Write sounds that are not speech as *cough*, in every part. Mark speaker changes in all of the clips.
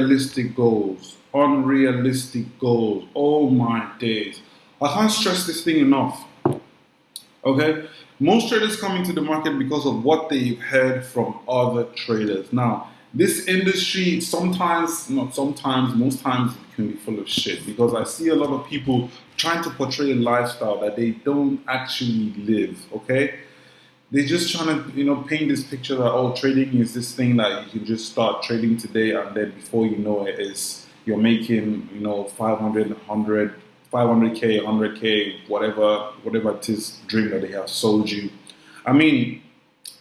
Speaker 1: unrealistic goals. Unrealistic goals. Oh my days. I can't stress this thing enough. Okay? Most traders come into the market because of what they've heard from other traders. Now, this industry sometimes, not sometimes, most times it can be full of shit because I see a lot of people trying to portray a lifestyle that they don't actually live, okay? They're just trying to, you know, paint this picture that, oh, trading is this thing that you can just start trading today and then before you know it is you're making, you know, 500, 100, 500k, 100k, whatever, whatever it is dream that they have sold you. I mean,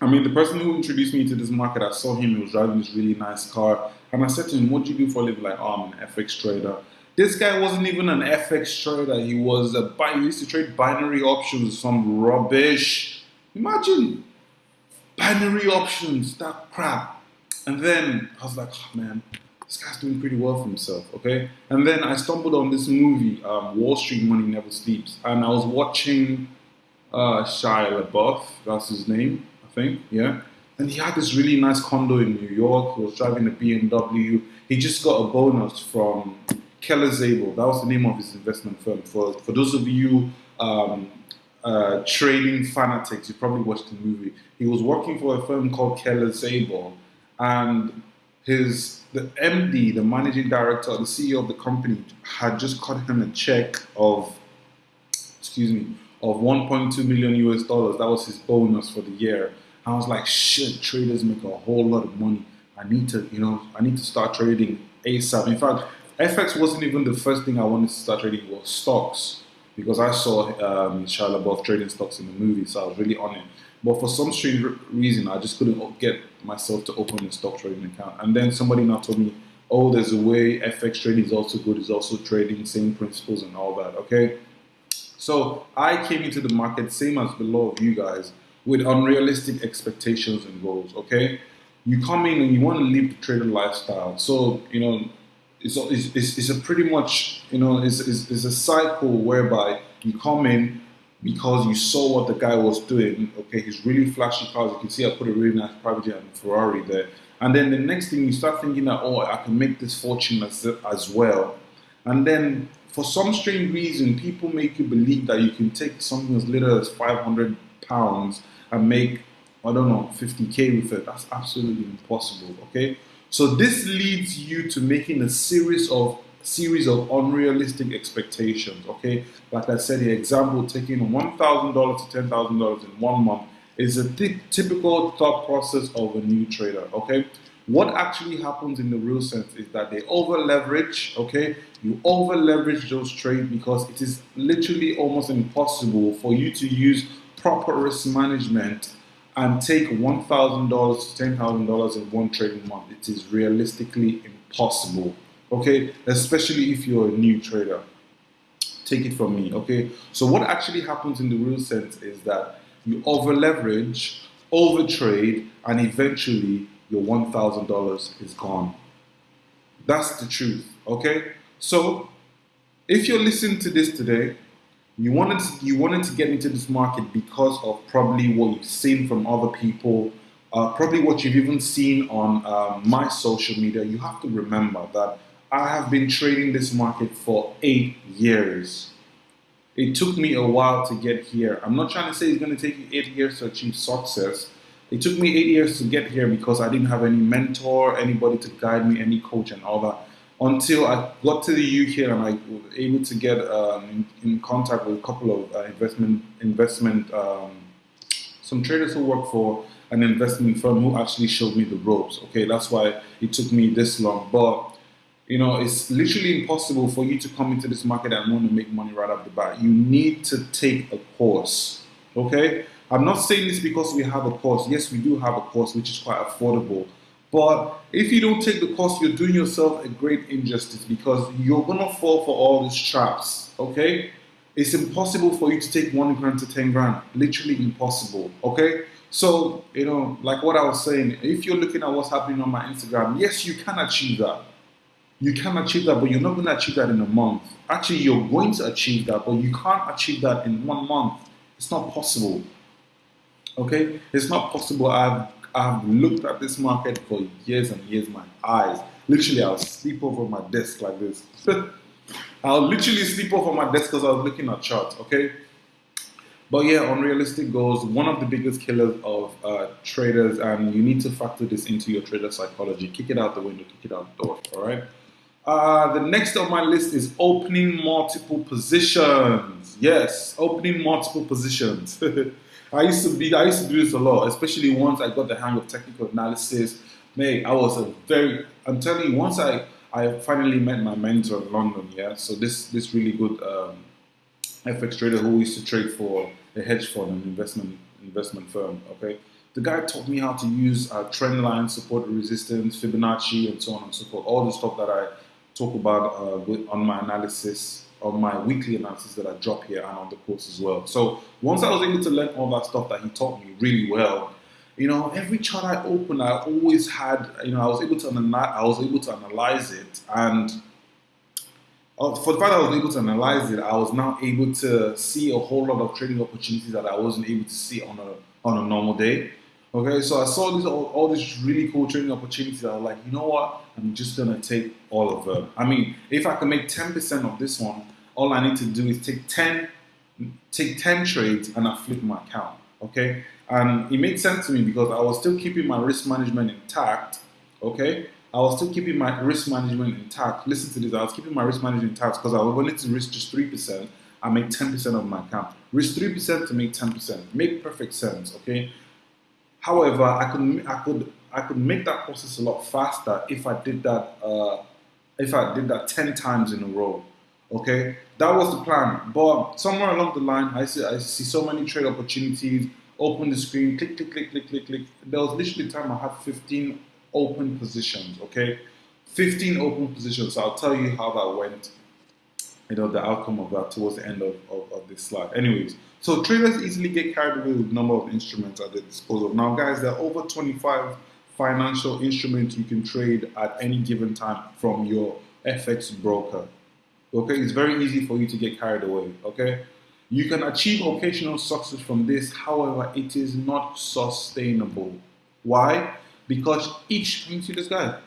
Speaker 1: I mean, the person who introduced me to this market, I saw him, he was driving this really nice car. And I said to him, what do you do for a living? Like, oh, I'm an FX trader. This guy wasn't even an FX trader. He was a, he used to trade binary options, some rubbish. Imagine binary options, that crap. And then I was like, oh man, this guy's doing pretty well for himself, okay? And then I stumbled on this movie, um, Wall Street Money Never Sleeps. And I was watching uh, Shia LaBeouf, that's his name I think, yeah. And he had this really nice condo in New York. He was driving a BMW. He just got a bonus from Keller Zabel. That was the name of his investment firm. For for those of you um, uh, trading fanatics, you probably watched the movie. He was working for a firm called Keller Zabel, and his the MD, the managing director, the CEO of the company, had just cut him a check of, excuse me, of 1.2 million US dollars. That was his bonus for the year. I was like, shit, traders make a whole lot of money. I need to, you know, I need to start trading ASAP. In fact, FX wasn't even the first thing I wanted to start trading It was stocks because I saw um, Shia LaBeouf trading stocks in the movie, so I was really on it. But for some strange reason, I just couldn't get myself to open a stock trading account. And then somebody now told me, oh, there's a way FX trading is also good, it's also trading, same principles and all that, okay? So I came into the market, same as the law of you guys, with unrealistic expectations and goals. Okay, you come in and you want to live the trader lifestyle. So you know, it's it's, it's a pretty much you know it's, it's, it's a cycle whereby you come in because you saw what the guy was doing. Okay, he's really flashy cars. You can see I put a really nice private jet and Ferrari there. And then the next thing you start thinking that oh I can make this fortune as, as well. And then for some strange reason, people make you believe that you can take something as little as 500 pounds and make, I don't know, 50K with it. That's absolutely impossible, okay? So this leads you to making a series of series of unrealistic expectations, okay? Like I said, the example, taking $1,000 to $10,000 in one month is a typical thought process of a new trader, okay? What actually happens in the real sense is that they over leverage, okay? You over leverage those trades because it is literally almost impossible for you to use proper risk management and take $1,000 to $10,000 in one trading month, it is realistically impossible. Okay, especially if you're a new trader. Take it from me. Okay, so what actually happens in the real sense is that you over leverage, over trade, and eventually your $1,000 is gone. That's the truth. Okay, so if you're listening to this today you wanted to, you wanted to get into this market because of probably what you've seen from other people, uh, probably what you've even seen on uh, my social media. You have to remember that I have been trading this market for eight years. It took me a while to get here. I'm not trying to say it's going to take you eight years to achieve success. It took me eight years to get here because I didn't have any mentor, anybody to guide me, any coach, and all that until I got to the UK and I was able to get um, in, in, contact with a couple of uh, investment investment um, some traders who work for an investment firm who actually showed me the ropes. Okay, that's why it took me this long. But you know, it's literally impossible for you to come into this market and want to make money right off the bat. You need to take a course. Okay, I'm not saying this because we have a course. Yes, we do have a course which is quite affordable. But if you don't take the course, you're doing yourself a great injustice because you're gonna fall for all these traps. Okay? It's impossible for you to take one grand to ten grand. Literally impossible. Okay? So, you know, like what I was saying, if you're looking at what's happening on my Instagram, yes, you can achieve that. You can achieve that, but you're not going to achieve that in a month. Actually, you're going to achieve that, but you can't achieve that in one month. It's not possible. Okay? It's not possible. I've I've looked at this market for years and years, my eyes. literally I'll sleep over my desk like this. *laughs* I'll literally sleep over my desk because I was looking at charts. Okay. But yeah, unrealistic goals, one of the biggest killers of uh, traders, and you need to factor this into your trader psychology. Kick it out the window, kick it out the door, all right? Uh, the next on my list is opening multiple positions. Yes, opening multiple positions. *laughs* I used to be, I used to do this a lot, especially once I got the hang of technical analysis. Mate, I was a very, I'm telling you, once I, I finally met my mentor in London, yeah, so this, this really good um, FX trader who used to trade for a hedge fund an investment investment firm. Okay, the guy taught me how to use uh, trend line, support resistance, Fibonacci, and so on and so forth. All the stuff that I talk about uh, with, on my analysis, on my weekly analysis that I drop here, and on the course as well. So once I was able to learn all that stuff that he taught me really well, you know, every chart I opened, I always had, you know, I was able to analyze, I was able to analyze it and uh, for the fact I was able to analyze it, I was now able to see a whole lot of trading opportunities that I wasn't able to see on a on a normal day. Okay, so I saw these all, all these really cool trading opportunities. I was like, you know what? I'm just gonna take all of them. I mean, if I can make 10% of this one, all I need to do is take 10 take 10 trades and I flip my account. Okay, and it made sense to me because I was still keeping my risk management intact. Okay, I was still keeping my risk management intact. Listen to this. I was keeping my risk management intact because I willing to risk just 3%. I make 10% of my account. Risk 3% to make 10%. Make perfect sense, okay? However, I could I could I could make that process a lot faster if I did that uh, if I did that 10 times in a row. Okay? That was the plan. But somewhere along the line, I see I see so many trade opportunities, open the screen, click, click, click, click, click, click. There was literally time I had 15 open positions, okay? 15 open positions. So I'll tell you how that went, you know, the outcome of that towards the end of, of, of this slide. Anyways, so traders easily get carried away with number of instruments at their disposal. Now, guys, there are over 25 financial instruments you can trade at any given time from your FX broker. Okay, it's very easy for you to get carried away. Okay, you can achieve occasional success from this, however, it is not sustainable. Why? because each, you see this guy,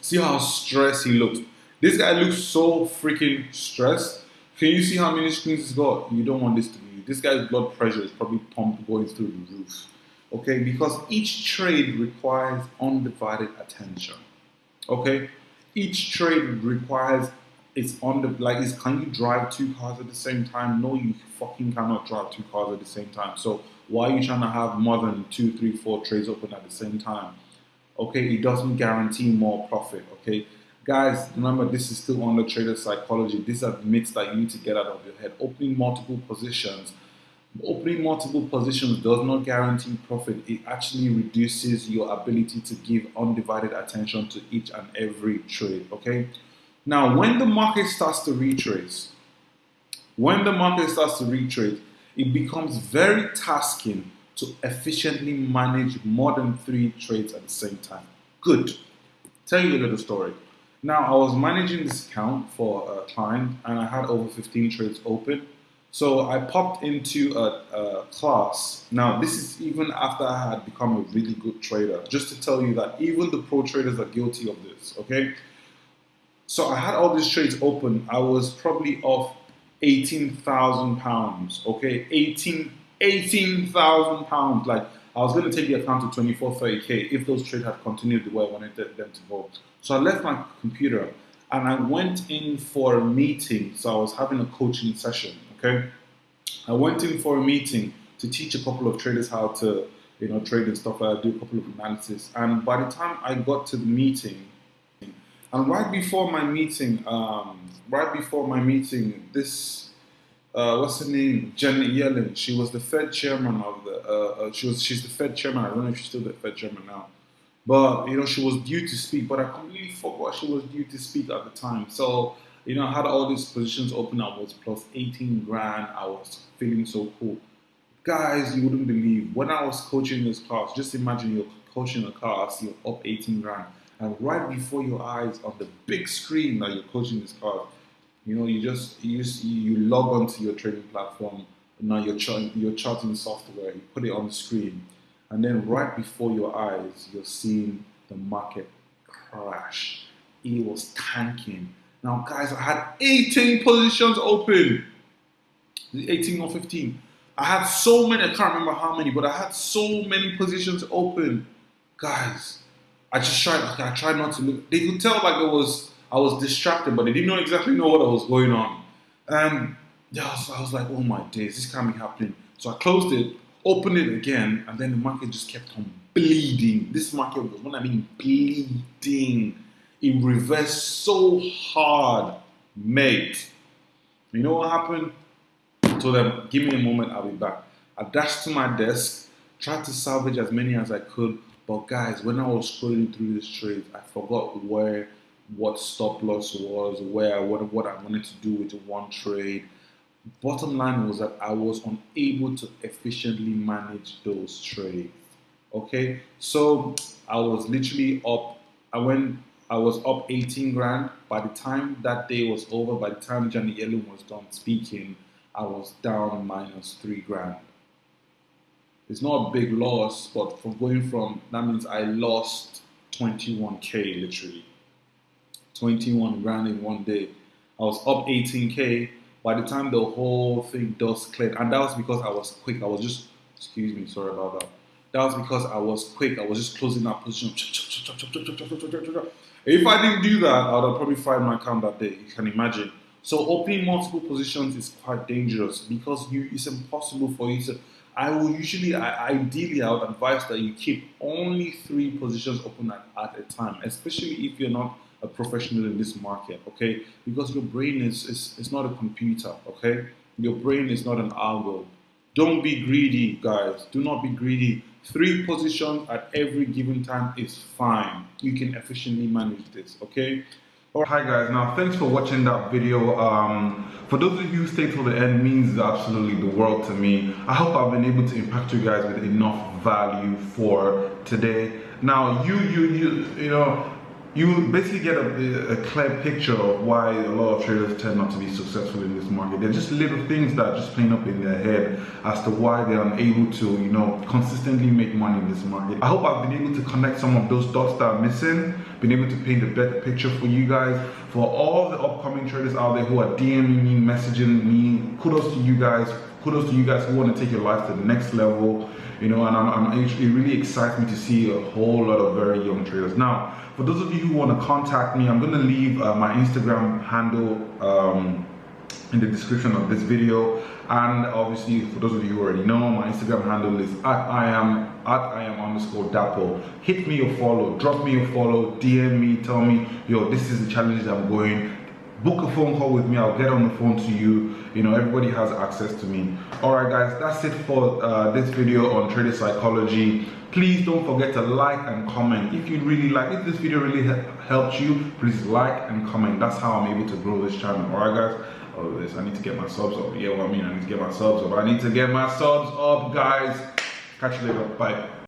Speaker 1: see how stressed he looks. This guy looks so freaking stressed. Can you see how many screens he's got? You don't want this to be. This guy's blood pressure is probably pumped going through the roof. Okay, because each trade requires undivided attention. Okay, each trade requires it's on the like is can you drive two cars at the same time? No, you fucking cannot drive two cars at the same time. So why are you trying to have more than two, three, four trades open at the same time? Okay, it doesn't guarantee more profit. Okay, guys, remember this is still under trader psychology. These are myths that you need to get out of your head. Opening multiple positions, opening multiple positions does not guarantee profit. It actually reduces your ability to give undivided attention to each and every trade. Okay, now when the market starts to retrace, when the market starts to retrace it becomes very tasking to efficiently manage more than three trades at the same time. Good. Tell you a little story. Now, I was managing this account for a client and I had over 15 trades open. So I popped into a, a, class. Now, this is even after I had become a really good trader, just to tell you that even the pro traders are guilty of this, okay? So I had all these trades open. I was probably off 18,000 pounds, okay? 18, 18,000 pounds. Like, I was going to take the account to 24, 30K if those trades had continued the way I wanted them to go. So I left my computer and I went in for a meeting. So I was having a coaching session, okay? I went in for a meeting to teach a couple of traders how to, you know, trade and stuff. I do a couple of analysis. And by the time I got to the meeting, and right before my meeting, um, right before my meeting, this uh, what's her name, Janet Yellen. She was the Fed chairman of the. Uh, uh, she was she's the Fed chairman. I don't know if she's still the Fed chairman now, but you know she was due to speak, but I completely forgot she was due to speak at the time. So you know I had all these positions open. I was plus 18 grand. I was feeling so cool. Guys, you wouldn't believe when I was coaching this class. Just imagine you're coaching a class, you're up 18 grand, and right before your eyes on the big screen that you're coaching this class you know, you just you you log onto your trading platform. Now you're ch- you're charting software. You put it on the screen, and then right before your eyes, you're seeing the market crash. it was tanking. Now, guys, I had 18 positions open. 18 or 15. I had so many, I can't remember how many, but I had so many positions open. Guys, I just tried, I tried not to look. They could tell like it was, I was distracted, but they didn't know exactly know what was going on. And yeah, I was, I like, oh my days, this can't be happening. So I closed it, opened it again, and then the market just kept on bleeding. This market was, when I mean bleeding, it reversed so hard, mate. You know what happened? I told them, give me a moment, I'll be back. I dashed to my desk, tried to salvage as many as I could, but guys, when I was scrolling through this trade, I forgot where what stop loss was, where what what I wanted to do with one trade. Bottom line was that I was unable to efficiently manage those trades. Okay, so I was literally up. I went. I was up 18 grand. By the time that day was over, by the time Johnny Yellen was done speaking, I was down minus three grand. It's not a big loss, but from going from that means I lost 21k literally. 21 grand in one day. I was up 18k. By the time the whole thing dust cleared, and that was because I was quick. I was just, excuse me, sorry about that. That was because I was quick. I was just closing that position. If I didn't do that, I would have probably fired my account that day. You can imagine. So opening multiple positions is quite dangerous because you, it's impossible for you to I will usually, I, ideally, I would advise that you keep only three positions open at, at a time, especially if you're not a professional in this market, okay? Because your brain is, is, is not a computer, okay? Your brain is not an algo. Don't be greedy, guys. Do not be greedy. Three positions at every given time is fine. You can efficiently manage this, okay? Oh, hi guys, now thanks for watching that video. Um, for those of you who stay till the end means absolutely the world to me. I hope I've been able to impact you guys with enough value for today. Now you, you, you, you know, you basically get a, a, clear picture of why a lot of traders tend not to be successful in this market. They're just little things that just playing up in their head as to why they're unable to, you know, consistently make money in this market. I hope I've been able to connect some of those dots that are missing, been able to paint a better picture for you guys. For all the upcoming traders out there who are DMing me, messaging me, kudos to you guys. Kudos to you guys who want to take your life to the next level, you know, and I'm, I'm it really excites me to see a whole lot of very young traders. Now, for those of you who want to contact me, I'm going to leave uh, my Instagram handle um, in the description of this video. And obviously, for those of you who already know, my Instagram handle is at I am at I am underscore Dapo. Hit me or follow, drop me a follow, DM me, tell me, yo, this is the challenge I'm going. Book a phone call with me, I'll get on the phone to you. You know, everybody has access to me. All right, guys, that's it for uh, this video on trader psychology. Please don't forget to like and comment. If you really like if this video really helped you please like and comment. That's how i'm able to grow this channel. All right guys? Oh this i need to get my subs up. Yeah what i mean? I need to get my subs up. I need to get my subs up guys catch you later bye